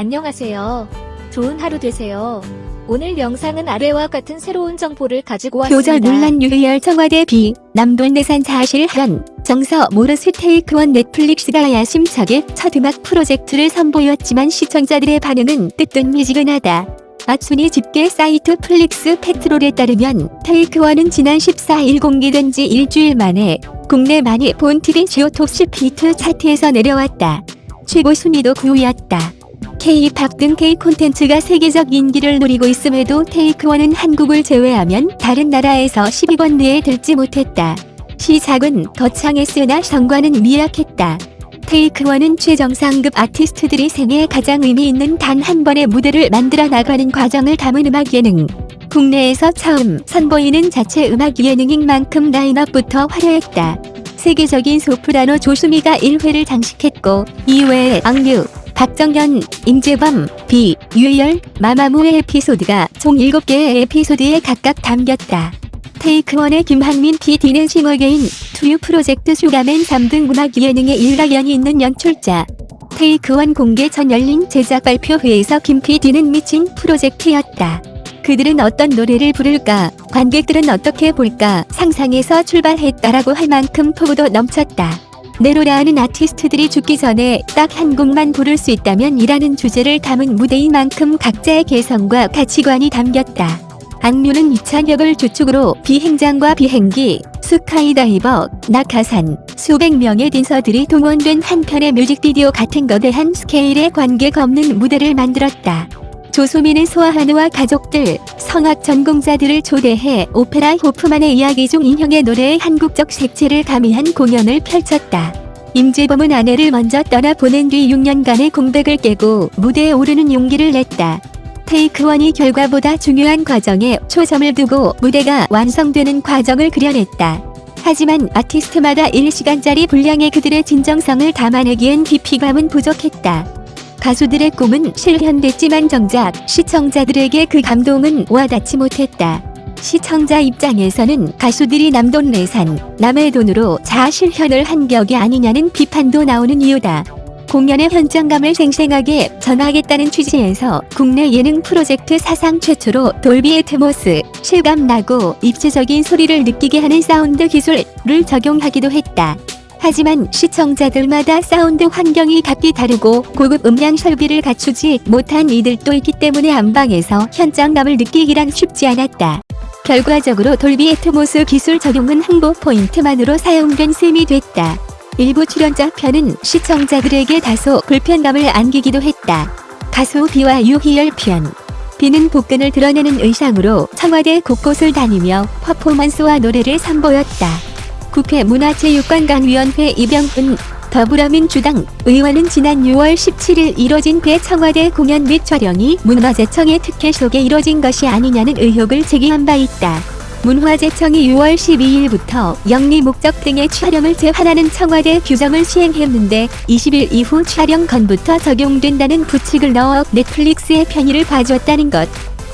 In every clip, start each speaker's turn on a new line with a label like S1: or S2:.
S1: 안녕하세요. 좋은 하루 되세요. 오늘 영상은 아래와 같은 새로운 정보를 가지고 왔습니다.
S2: 표절 논란 유희열 청와대 비 남돈 내산 사실 현 정서 모르스 테이크원 넷플릭스가 야심차게 첫 음악 프로젝트를 선보였지만 시청자들의 반응은 뜨뜻미지근하다. 아순이 집계 사이트 플릭스 페트롤에 따르면 테이크원은 지난 14일 공개된 지 일주일 만에 국내 많이 본 TV 지오톱 피트 차트에서 내려왔다. 최고 순위도 9위였다. K-팝 등 K 콘텐츠가 세계적 인기를 누리고 있음에도 테이크원은 한국을 제외하면 다른 나라에서 10위권 내에 들지 못했다. 시작은 거창했으나 성과는 미약했다. 테이크원은 최정상급 아티스트들이 생애 가장 의미 있는 단 한 번의 무대를 만들어 나가는 과정을 담은 음악 예능. 국내에서 처음 선보이는 자체 음악 예능인 만큼 라인업부터 화려했다. 세계적인 소프라노 조수미가 1회를 장식했고 이외에 악뮤, 박정현, 임재범, 비, 유희열, 마마무의 에피소드가 총 7개의 에피소드에 각각 담겼다. Take One의 김한민 PD는 싱어게인, 투유 프로젝트 슈가맨 3 등 음악 예능에 일가견이 있는 연출자. Take One 공개 전 열린 제작 발표회에서 김 PD는 미친 프로젝트였다. 그들은 어떤 노래를 부를까, 관객들은 어떻게 볼까 상상해서 출발했다라고 할 만큼 포부도 넘쳤다. 내로라하는 아티스트들이 죽기 전에 딱 한 곡만 부를 수 있다면 이라는 주제를 담은 무대인 만큼 각자의 개성과 가치관이 담겼다. 악뮤는 이찬혁을 주축으로 비행장과 비행기, 스카이다이버, 낙하산, 수백 명의 댄서들이 동원된 한 편의 뮤직비디오 같은 거대한 스케일의 관객 없는 무대를 만들었다. 조수미는 소아 환우와 가족들, 성악 전공자들을 초대해 오페라 호프만의 이야기 중 인형의 노래에 한국적 색채를 가미한 공연을 펼쳤다. 임재범은 아내를 먼저 떠나 보낸 뒤 6년간의 공백을 깨고 무대에 오르는 용기를 냈다. 테이크원이 결과보다 중요한 과정에 초점을 두고 무대가 완성되는 과정을 그려냈다. 하지만 아티스트마다 1시간짜리 분량의 그들의 진정성을 담아내기엔 깊이감은 부족했다. 가수들의 꿈은 실현됐지만 정작 시청자들에게 그 감동은 와닿지 못했다. 시청자 입장에서는 가수들이 남돈 내산, 남의 돈으로 자아 실현을 한 격이 아니냐는 비판도 나오는 이유다. 공연의 현장감을 생생하게 전하겠다는 취지에서 국내 예능 프로젝트 사상 최초로 Dolby Atmos, 실감나고 입체적인 소리를 느끼게 하는 사운드 기술을 적용하기도 했다. 하지만 시청자들마다 사운드 환경이 각기 다르고 고급 음향 설비를 갖추지 못한 이들도 있기 때문에 안방에서 현장감을 느끼기란 쉽지 않았다. 결과적으로 Dolby Atmos 기술 적용은 홍보 포인트만으로 사용된 셈이 됐다. 일부 출연자 편은 시청자들에게 다소 불편감을 안기기도 했다. 가수 비와 유희열 편 비는 복근을 드러내는 의상으로 청와대 곳곳을 다니며 퍼포먼스와 노래를 선보였다. 국회 문화체육관광위원회 이병훈 더불어민주당 의원은 지난 6월 17일 이뤄진 대청와대 공연 및 촬영이 문화재청의 특혜 속에 이뤄진 것이 아니냐는 의혹을 제기한 바 있다. 문화재청이 6월 12일부터 영리 목적 등의 촬영을 제한하는 청와대 규정을 시행했는데 20일 이후 촬영 건부터 적용된다는 부칙을 넣어 넷플릭스의 편의를 봐줬다는 것.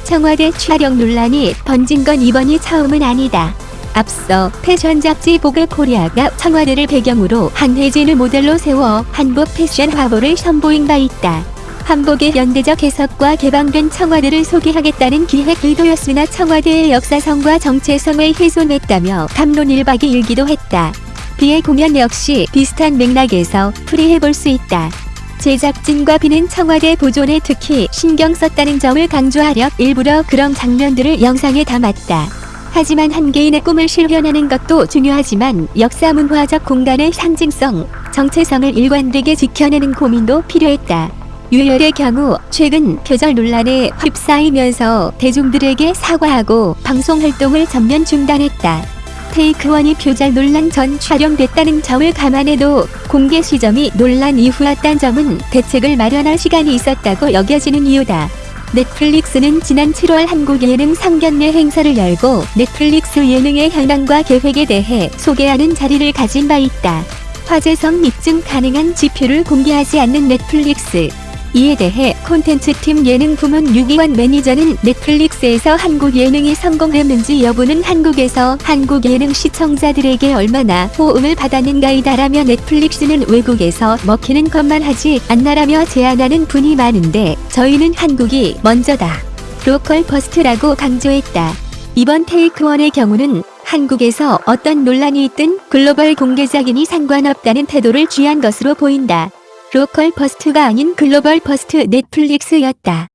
S2: 청와대 촬영 논란이 번진 건 이번이 처음은 아니다. 앞서 패션 잡지 보그 코리아가 청와대를 배경으로 한혜진을 모델로 세워 한복 패션 화보를 선보인 바 있다. 한복의 현대적 해석과 개방된 청와대를 소개하겠다는 기획 의도였으나 청와대의 역사성과 정체성을 훼손했다며 감론일박이 일기도 했다. 비의 공연 역시 비슷한 맥락에서 풀이해볼 수 있다. 제작진과 비는 청와대 보존에 특히 신경 썼다는 점을 강조하려 일부러 그런 장면들을 영상에 담았다. 하지만 한 개인의 꿈을 실현하는 것도 중요하지만 역사 문화적 공간의 상징성, 정체성을 일관되게 지켜내는 고민도 필요했다. 유열의 경우 최근 표절 논란에 휩싸이면서 대중들에게 사과하고 방송 활동을 전면 중단했다. 테이크원이 표절 논란 전 촬영됐다는 점을 감안해도 공개 시점이 논란 이후였단 점은 대책을 마련할 시간이 있었다고 여겨지는 이유다. 넷플릭스는 지난 7월 한국 예능 상견례 행사를 열고 넷플릭스 예능의 현황과 계획에 대해 소개하는 자리를 가진 바 있다. 화제성 입증 가능한 지표를 공개하지 않는 넷플릭스. 이에 대해 콘텐츠팀 예능 부문 유기환 매니저는 넷플릭스에서 한국 예능이 성공했는지 여부는 한국에서 한국 예능 시청자들에게 얼마나 호응을 받았는가이다라며 넷플릭스는 외국에서 먹히는 것만 하지 않나라며 제안하는 분이 많은데 저희는 한국이 먼저다. local first라고 강조했다. 이번 Take One의 경우는 한국에서 어떤 논란이 있든 글로벌 공개작이니 상관없다는 태도를 취한 것으로 보인다. local first가 아닌 global first 넷플릭스였다.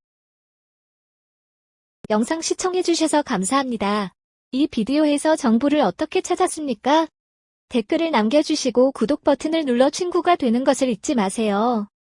S1: 영상 시청해주셔서 감사합니다. 이 비디오에서 정보를 어떻게 찾았습니까? 댓글을 남겨주시고 구독 버튼을 눌러 친구가 되는 것을 잊지 마세요.